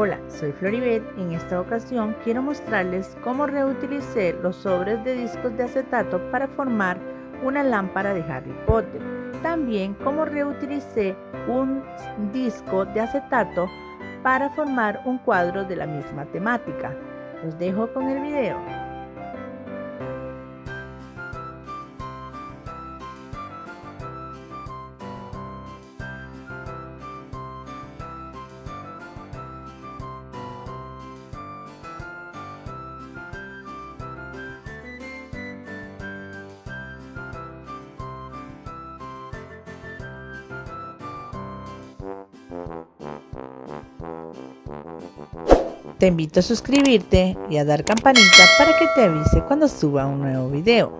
Hola, soy Floribet. En esta ocasión quiero mostrarles cómo reutilicé los sobres de discos de acetato para formar una lámpara de Harry Potter. También cómo reutilicé un disco de acetato para formar un cuadro de la misma temática. Los dejo con el video. Te invito a suscribirte y a dar campanita para que te avise cuando suba un nuevo video.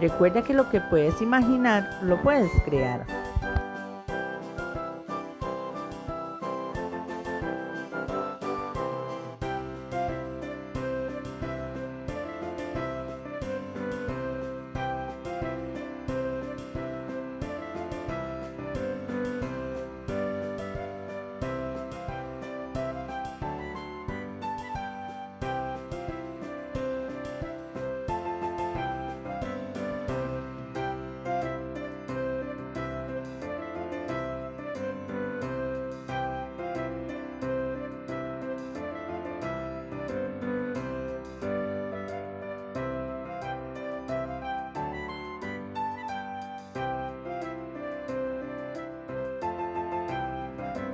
Recuerda que lo que puedes imaginar lo puedes crear.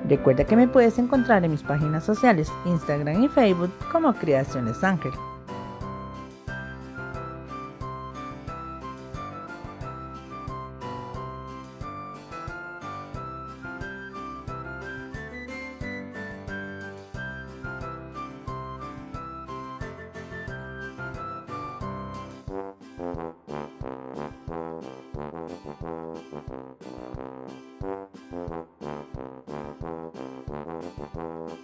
Recuerda que me puedes encontrar en mis páginas sociales, Instagram y Facebook como Creaciones Ángel.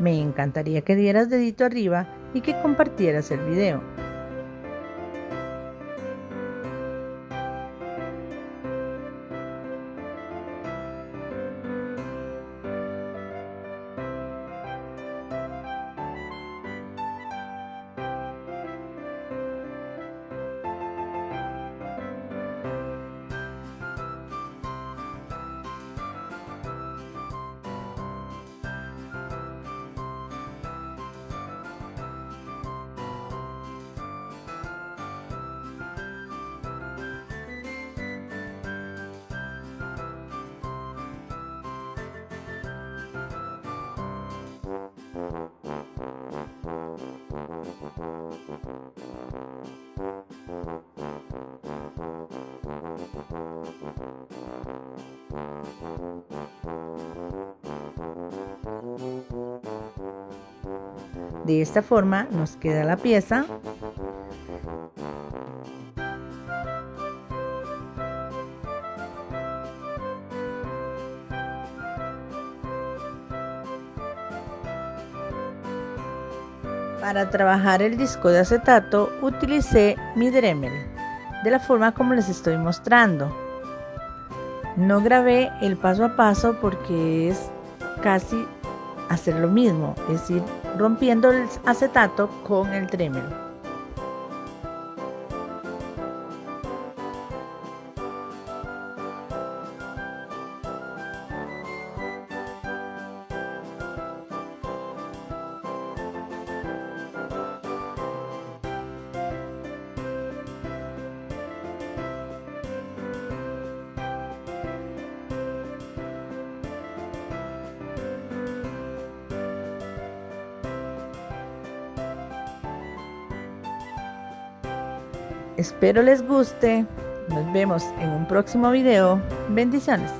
Me encantaría que dieras dedito arriba y que compartieras el video. De esta forma nos queda la pieza Para trabajar el disco de acetato utilicé mi Dremel de la forma como les estoy mostrando. No grabé el paso a paso porque es casi hacer lo mismo, es decir, rompiendo el acetato con el Dremel. Espero les guste. Nos vemos en un próximo video. Bendiciones.